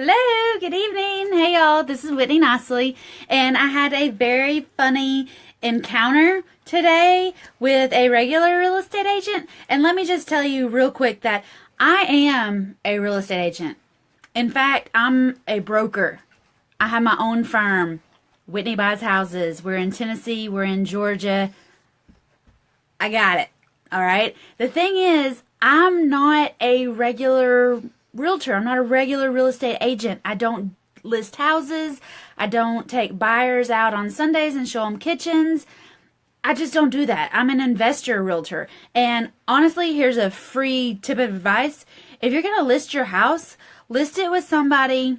Hello, good evening. Hey y'all, this is Whitney Nicely, and I had a very funny encounter today with a regular real estate agent. And let me just tell you real quick that I am a real estate agent. In fact, I'm a broker. I have my own firm, Whitney Buys Houses. We're in Tennessee, we're in Georgia. I got it. All right. The thing is, I'm not a regular realtor. I'm not a regular real estate agent. I don't list houses. I don't take buyers out on Sundays and show them kitchens. I just don't do that. I'm an investor realtor. And honestly, here's a free tip of advice. If you're going to list your house, list it with somebody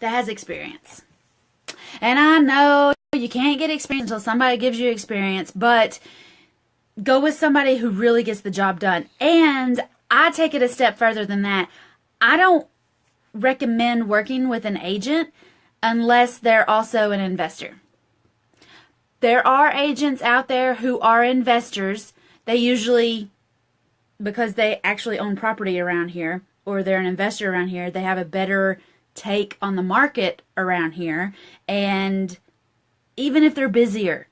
that has experience. And I know you can't get experience until somebody gives you experience, but go with somebody who really gets the job done. And I take it a step further than that. I don't recommend working with an agent unless they're also an investor. There are agents out there who are investors. They usually, because they actually own property around here or they're an investor around here, they have a better take on the market around here. And even if they're busier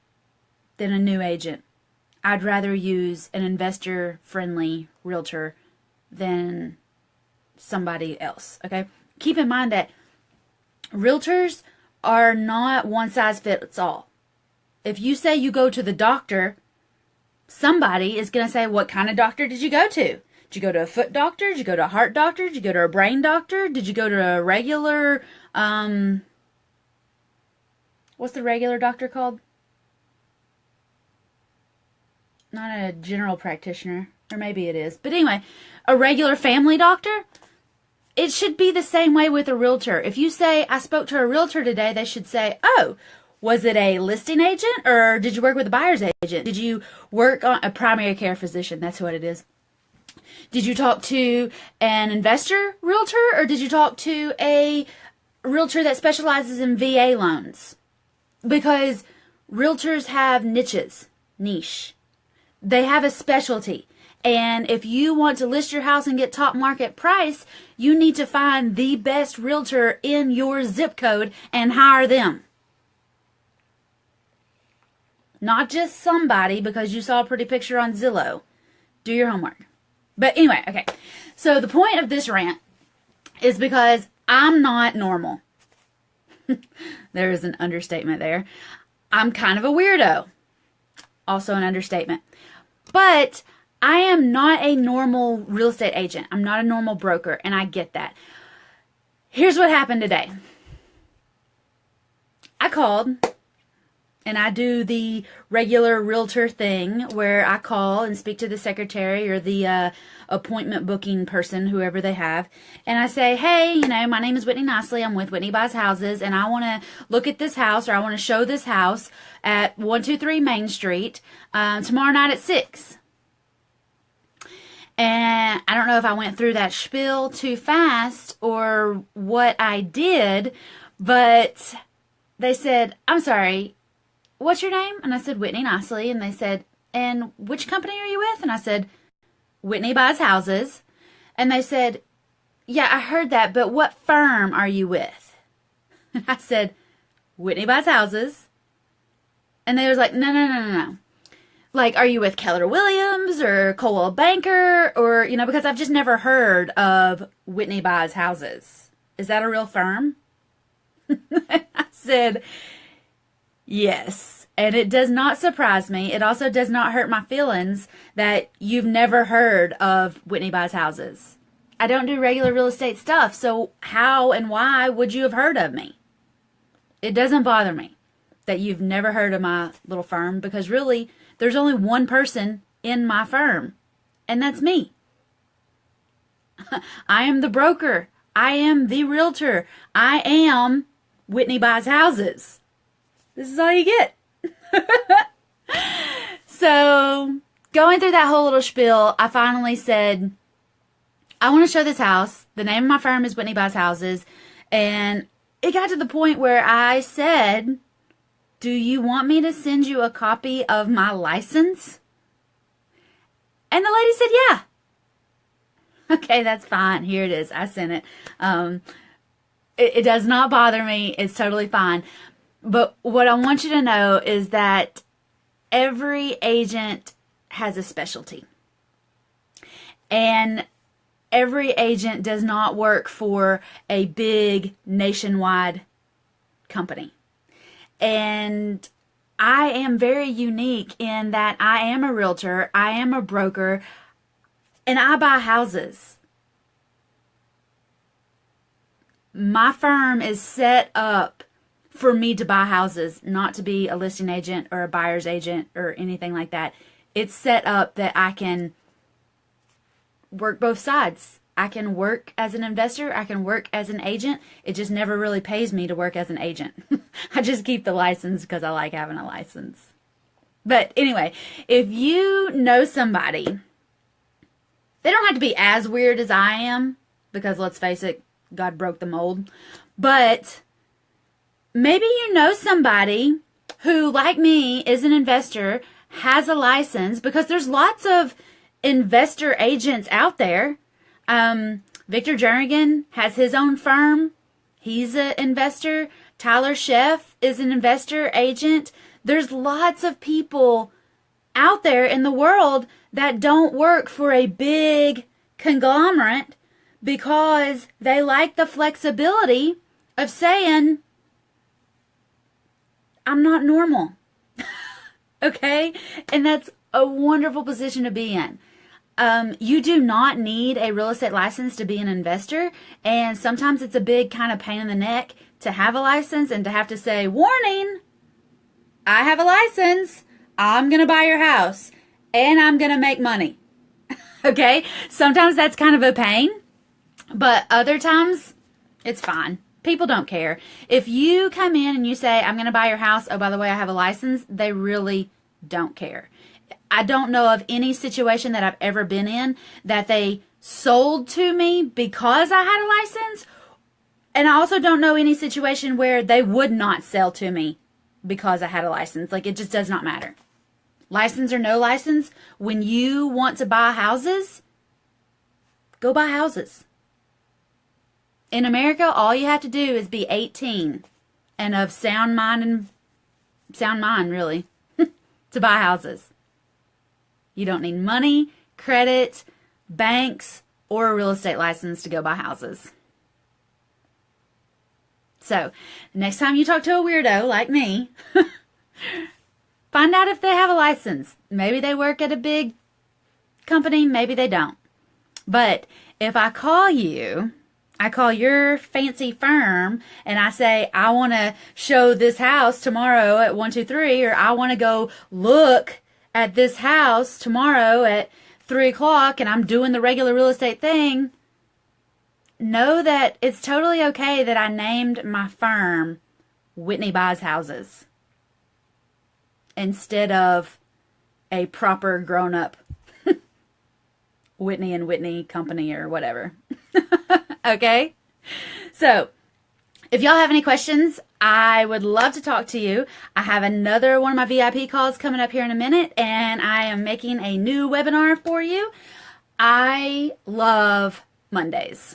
than a new agent, I'd rather use an investor friendly realtor than somebody else. Okay. Keep in mind that realtors are not one size fits all. If you say you go to the doctor, somebody is going to say, What kind of doctor did you go to? Did you go to a foot doctor? Did you go to a heart doctor? Did you go to a brain doctor? Did you go to a regular, um, what's the regular doctor called? Not a general practitioner, or maybe it is. But anyway, a regular family doctor? It should be the same way with a realtor. If you say, I spoke to a realtor today, they should say, oh, was it a listing agent or did you work with a buyer's agent? Did you work on a primary care physician? That's what it is. Did you talk to an investor realtor or did you talk to a realtor that specializes in VA loans? Because realtors have niches, niche. They have a specialty. And if you want to list your house and get top market price, you need to find the best realtor in your zip code and hire them. Not just somebody because you saw a pretty picture on Zillow. Do your homework. But anyway, okay. So the point of this rant is because I'm not normal. there is an understatement there. I'm kind of a weirdo. Also an understatement. But I am not a normal real estate agent. I'm not a normal broker, and I get that. Here's what happened today I called and I do the regular realtor thing where I call and speak to the secretary or the uh, appointment booking person, whoever they have, and I say, hey, you know, my name is Whitney Nicely. I'm with Whitney Buys Houses, and I want to look at this house or I want to show this house at 123 Main Street uh, tomorrow night at 6. And I don't know if I went through that spiel too fast or what I did, but they said, I'm sorry, what's your name? And I said, Whitney Nicely. And they said, and which company are you with? And I said, Whitney Buys Houses. And they said, yeah, I heard that, but what firm are you with? And I said, Whitney Buys Houses. And they was like, no, no, no, no, no like are you with Keller Williams or Coldwell Banker or you know because I've just never heard of Whitney buys houses. Is that a real firm? I said yes. And it does not surprise me. It also does not hurt my feelings that you've never heard of Whitney buys houses. I don't do regular real estate stuff, so how and why would you have heard of me? It doesn't bother me that you've never heard of my little firm because really there's only one person in my firm, and that's me. I am the broker. I am the realtor. I am Whitney Buys Houses. This is all you get. so, going through that whole little spiel, I finally said, I want to show this house. The name of my firm is Whitney Buys Houses. And it got to the point where I said, do you want me to send you a copy of my license? And the lady said, Yeah. Okay, that's fine. Here it is. I sent it. Um, It, it does not bother me. It's totally fine. But what I want you to know is that every agent has a specialty. And every agent does not work for a big nationwide company. And I am very unique in that I am a realtor, I am a broker, and I buy houses. My firm is set up for me to buy houses, not to be a listing agent or a buyer's agent or anything like that. It's set up that I can work both sides. I can work as an investor, I can work as an agent. It just never really pays me to work as an agent. I just keep the license because I like having a license. But anyway, if you know somebody, they don't have to be as weird as I am because let's face it, God broke the mold. But maybe you know somebody who, like me, is an investor, has a license because there's lots of investor agents out there. Um, Victor Jernigan has his own firm. He's an investor. Tyler Sheff is an investor agent. There's lots of people out there in the world that don't work for a big conglomerate because they like the flexibility of saying, I'm not normal. okay? And that's a wonderful position to be in. Um, you do not need a real estate license to be an investor. And sometimes it's a big kind of pain in the neck to have a license and to have to say, warning, I have a license. I'm going to buy your house and I'm going to make money. okay. Sometimes that's kind of a pain, but other times it's fine. People don't care. If you come in and you say, I'm going to buy your house. Oh, by the way, I have a license. They really don't care. I don't know of any situation that I've ever been in that they sold to me because I had a license. And I also don't know any situation where they would not sell to me because I had a license. Like it just does not matter. License or no license, when you want to buy houses, go buy houses. In America, all you have to do is be 18 and of sound mind and sound mind, really, to buy houses. You don't need money, credit, banks, or a real estate license to go buy houses. So, next time you talk to a weirdo like me, find out if they have a license. Maybe they work at a big company, maybe they don't. But if I call you, I call your fancy firm and I say, I want to show this house tomorrow at 123, or I want to go look at this house tomorrow at three o'clock and I'm doing the regular real estate thing, know that it's totally okay that I named my firm Whitney Buys Houses instead of a proper grown up Whitney and Whitney company or whatever. okay? So, if y'all have any questions, I would love to talk to you. I have another one of my VIP calls coming up here in a minute, and I am making a new webinar for you. I love Mondays.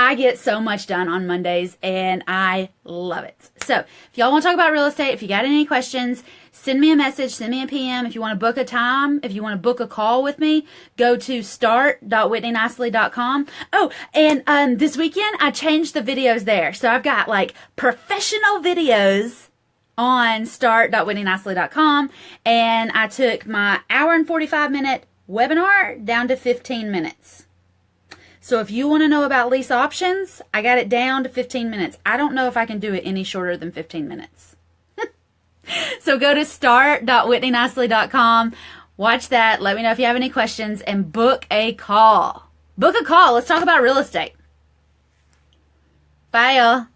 I get so much done on Mondays and I love it. So if y'all want to talk about real estate, if you got any questions, send me a message, send me a PM. If you want to book a time, if you want to book a call with me, go to start.whitneynicely.com. Oh, and um, this weekend I changed the videos there. So I've got like professional videos on start.whitneynicely.com and I took my hour and 45 minute webinar down to 15 minutes. So if you want to know about lease options, I got it down to 15 minutes. I don't know if I can do it any shorter than 15 minutes. so go to start.whitneynicely.com, watch that, let me know if you have any questions, and book a call. Book a call. Let's talk about real estate. Bye, y'all.